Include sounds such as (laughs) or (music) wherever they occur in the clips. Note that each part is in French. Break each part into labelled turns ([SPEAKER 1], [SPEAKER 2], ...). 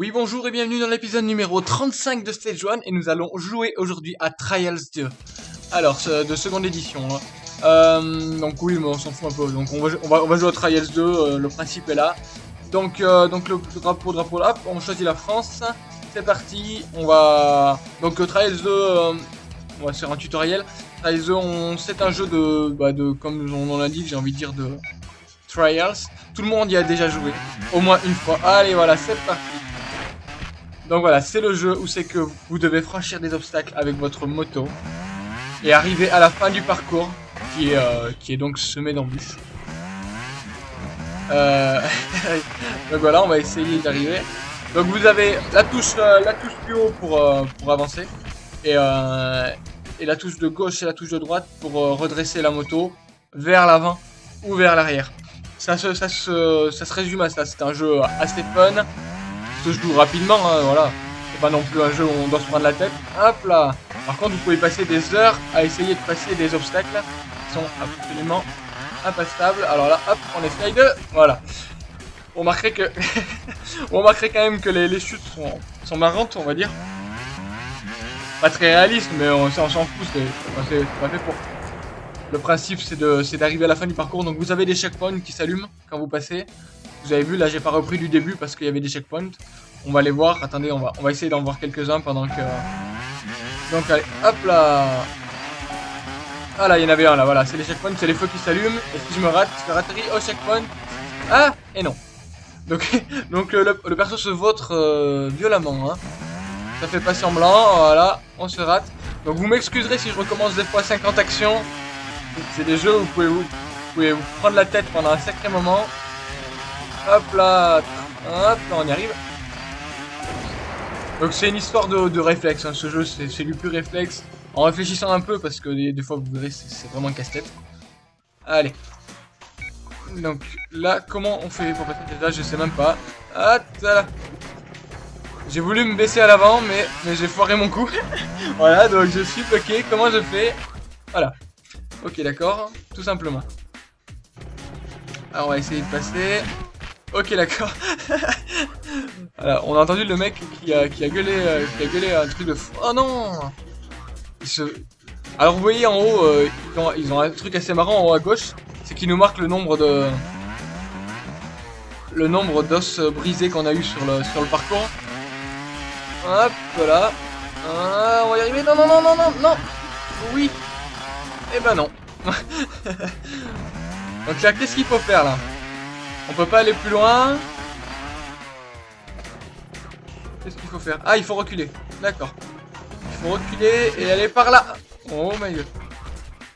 [SPEAKER 1] Oui, bonjour et bienvenue dans l'épisode numéro 35 de Stage 1 et nous allons jouer aujourd'hui à Trials 2. Alors, de seconde édition. hein. Euh, donc oui, mais on s'en fout un peu. Donc on va, on va, jouer à Trials 2, euh, le principe est là. Donc, euh, donc le drapeau, drapeau là, on choisit la France. C'est parti, on va... Donc Trials 2, euh, on va faire un tutoriel. Trials 2, on... c'est un jeu de, bah, de, comme on en indique, j'ai envie de dire de Trials. Tout le monde y a déjà joué, au moins une fois. Allez, voilà, c'est parti. Donc voilà, c'est le jeu où c'est que vous devez franchir des obstacles avec votre moto et arriver à la fin du parcours qui est, euh, qui est donc semé d'embûches. Euh... (laughs) donc voilà, on va essayer d'arriver. Donc vous avez la touche, euh, la touche plus haut pour, pour avancer et, et la touche de gauche et la touche de droite pour redresser la moto vers l'avant ou vers l'arrière. Ça ça, se, ça se résume à ça, c'est un jeu assez fun se joue rapidement, hein, voilà. C'est pas non plus un jeu où on doit se prendre la tête. Hop là Par contre, vous pouvez passer des heures à essayer de passer des obstacles qui sont absolument impassables. Alors là, hop, on essaye de... Voilà. On remarquerait que... (laughs) on remarquerait quand même que les, chutes sont, sont marrantes, on va dire. Pas très réalistes, mais on, s'en fout, c'est pas fait pour. Le principe, c'est d'arriver à la fin du parcours. Donc vous avez des checkpoints qui s'allument quand vous passez. Vous avez vu, là j'ai pas repris du début parce qu'il y avait des checkpoints. On va les voir. Attendez, on va, on va essayer d'en voir quelques-uns pendant que... Donc allez, hop là Ah là, il y en avait un là, voilà. C'est les checkpoints, c'est les feux qui s'allument. Et si je me rate, je atterrir au checkpoint. Ah Et non. Donc, (laughs) donc le, perso se vautre euh, violemment. Hein. Ça fait pas semblant, voilà, on se rate. Donc vous m'excuserez si je recommence des fois 50 actions. C'est des jeux où vous pouvez vous, vous pouvez vous prendre la tête pendant un sacré moment. Hop là, hop là, on y arrive. Donc c'est une histoire de, réflexe, hein. ce jeu c'est du pur réflexe. En réfléchissant un peu, parce que des, fois vous verrez c'est vraiment casse-tête. Allez. Donc là, comment on fait pour passer déjà? Je sais même pas. Ah, là. J'ai voulu me baisser à l'avant, mais, mais j'ai foiré mon coup. (laughs) voilà, donc je suis bloqué. Comment je fais? Voilà. Ok, d'accord. Tout simplement. Alors on va essayer de passer. Ok, d'accord. (laughs) voilà, on a entendu le mec qui a, qui a gueulé, euh, qui a gueulé un truc de fou. Oh non se- Alors vous voyez en haut, euh, ils, ont, un truc assez marrant en haut à gauche, c'est qu'ils nous marquent le nombre de le nombre d'os brisés qu'on a eu sur le sur le parcours. Hop, voilà. Ah, on va y arriver. Non, non, non, non, non, non. Oui. Eh ben non. (laughs) Donc là, qu'est-ce qu'il faut faire là? On peut pas aller plus loin. Qu'est-ce qu'il faut faire? Ah, il faut reculer. D'accord. Il faut reculer et aller par là. Oh my god.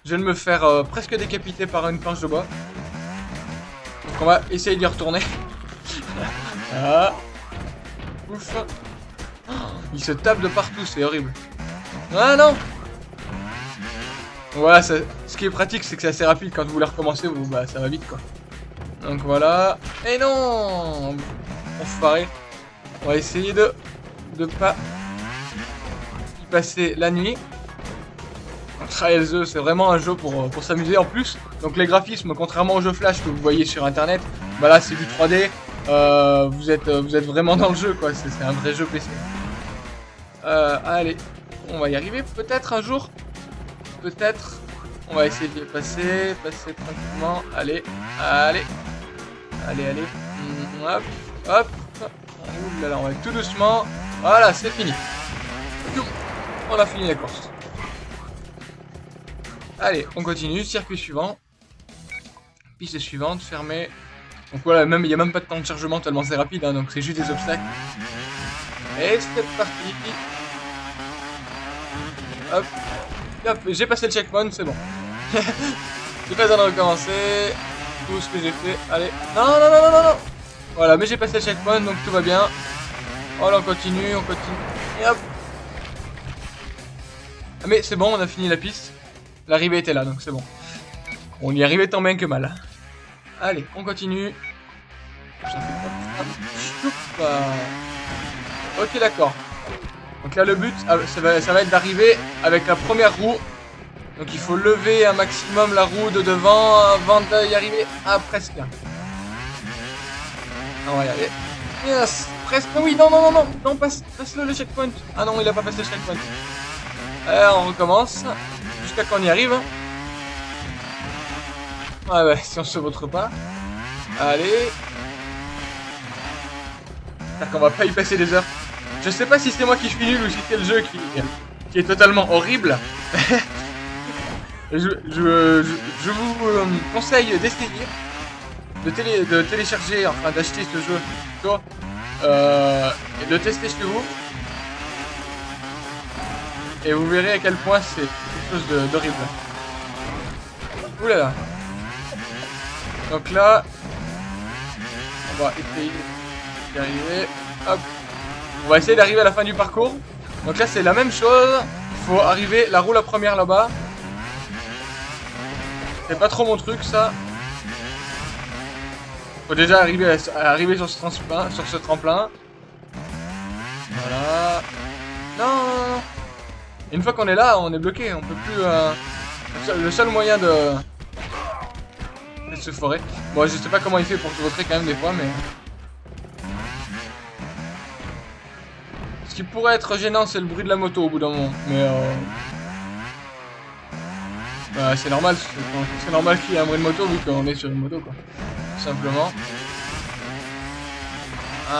[SPEAKER 1] Je viens de me faire euh, presque décapiter par une planche de bois. Donc on va essayer d'y retourner. (laughs) ah. Ouf. Il se tape de partout, c'est horrible. Ah non Voilà, ce qui est pratique, c'est que c'est assez rapide quand vous voulez recommencer, bah, ça va vite quoi. Donc voilà. Et non Enfoiré. On va essayer de de pas passer la nuit. Trials 2, c'est vraiment un jeu pour, pour s'amuser en plus. Donc les graphismes, contrairement aux jeux Flash que vous voyez sur internet, bah là c'est du 3D. Euh, vous, êtes, euh, vous êtes vraiment dans le jeu quoi, c'est un vrai jeu PC. Euh, allez, on va y arriver peut-être un jour. Peut-être. On va essayer de passer, passer tranquillement. Allez, allez, allez, allez. Mm, Hop, hop. Ouh là là, on va tout doucement. Voilà, c'est fini. On a fini la course. Allez, on continue. Circuit suivant. Piste suivante, fermée. Donc voilà, même il n'y a même pas de temps de chargement tellement c'est rapide, hein, donc c'est juste des obstacles. Et c'est parti. Hop. Hop, j'ai passé le checkpoint, c'est bon. (laughs) j'ai pas besoin de recommencer. Tout ce que j'ai fait. Allez. Non, non, non, non, non, non. Voilà, mais j'ai passé le checkpoint, donc tout va bien. Voilà, on continue, on continue. Et hop. Ah, mais c'est bon, on a fini la piste. L'arrivée était là, donc c'est bon. On y arrivait tant bien que mal. Allez, on continue. Ok, d'accord. Donc là, le but, ah, ça va être d'arriver avec la première roue. Donc il faut lever un maximum la roue de devant avant d'y arriver à presque. On va y arriver. Yes presque. Non, oui, non, non, non, non, non, passe, passe le, checkpoint. Ah non, il a pas passé le checkpoint. Alors, on recommence. Jusqu'à qu'on y arrive. Ouais, ouais, si on se vautre pas. Allez. On va pas y passer des heures. Je sais pas si c'est moi qui suis nul ou si c'est le jeu qui, qui est totalement horrible. (laughs) je, vous euh, conseille d'essayer, de, télé, de télécharger, enfin d'acheter ce jeu euh, et de tester chez vous. Et vous verrez à quel point c'est quelque chose d'horrible. Oulala. Donc là, on va essayer d'y. Hop. On va essayer d'arriver à la fin du parcours. Donc là, c'est la même chose. Il faut arriver, la roue la première là-bas. C'est pas trop mon truc, ça. Faut déjà arriver, à, arriver sur ce tremplin, sur ce tremplin. Voilà. Non. Une fois qu'on est là, on est bloqué. On peut plus. Euh... Le seul moyen de se forer. Bon, je sais pas comment il fait pour se voter quand même des fois, mais. Ce qui pourrait être gênant, c'est le bruit de la moto au bout d'un moment. Mais euh... Bah, c'est normal, c'est normal qu'il y ait un bruit de moto vu qu'on est sur une moto, quoi. Tout simplement.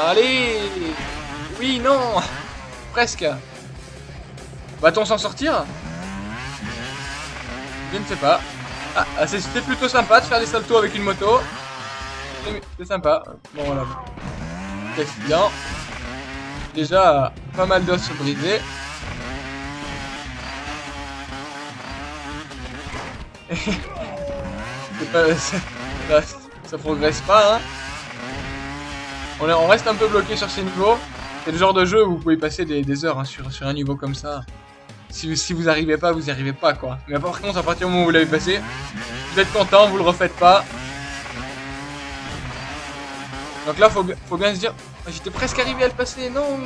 [SPEAKER 1] Allez Oui, non Presque Va-t-on s'en sortir? Je ne sais pas. Ah, ah c'était plutôt sympa de faire des saltos avec une moto. C'est sympa. Bon, voilà. bien. Déjà, pas mal d'os brisés. (laughs) ça, progresse pas, hein. On, reste un peu bloqué sur ces niveaux. C'est le genre de jeu où vous pouvez passer des, heures hein, sur, un niveau comme ça si, vous arrivez pas, vous y arrivez pas, quoi. Mais par contre, à partir du moment où vous l'avez passé, vous êtes content, vous le refaites pas. Donc là, faut, faut bien se dire, ah, j'étais presque arrivé à le passer, non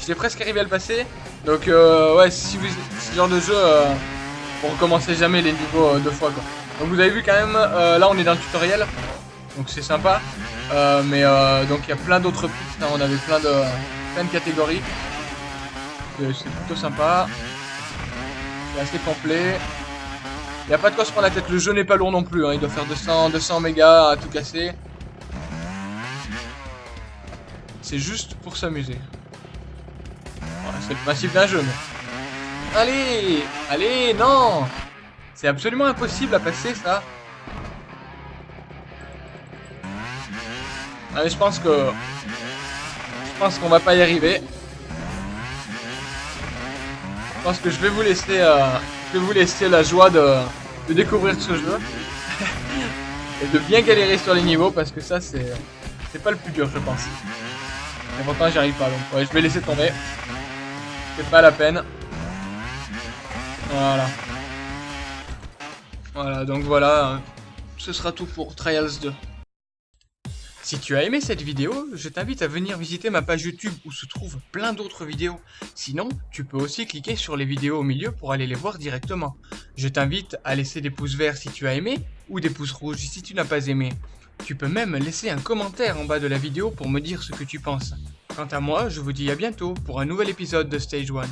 [SPEAKER 1] J'étais presque arrivé à le passer. Donc, euh, ouais, si vous, ce genre de jeu, euh, vous recommencez jamais les niveaux euh, deux fois, quoi. Donc vous avez vu quand même, euh, là on est dans le tutoriel, donc c'est sympa. Euh, mais donc il y a plein d'autres pistes, hein. on avait plein de, catégories c'est plutôt sympa. C'est assez complet. Il n'y a pas de quoi se prendre la tête, le jeu n'est pas lourd non plus, hein. il doit faire 200, 200 mégas à tout casser. C'est juste pour s'amuser. c'est le principe d'un jeu. Allez Allez, non C'est absolument impossible à passer, ça. Allez, je pense que... Je pense qu'on va pas y arriver. Je pense que je vais vous laisser, euh, je vous laisser la joie de, découvrir ce jeu. (laughs) et de bien galérer sur les niveaux parce que ça c'est c'est pas le plus dur je pense. Mais pourtant j'y arrive pas donc ouais, je vais laisser tomber. C'est pas la peine. Voilà. Voilà donc voilà. Ce sera tout pour Trials 2. Si tu as aimé cette vidéo, je t'invite à venir visiter ma page YouTube où se trouvent plein d'autres vidéos. Sinon, tu peux aussi cliquer sur les vidéos au milieu pour aller les voir directement. Je t'invite à laisser des pouces verts si tu as aimé ou des pouces rouges si tu n'as pas aimé. Tu peux même laisser un commentaire en bas de la vidéo pour me dire ce que tu penses. Quant à moi, je vous dis à bientôt pour un nouvel épisode de Stage 1.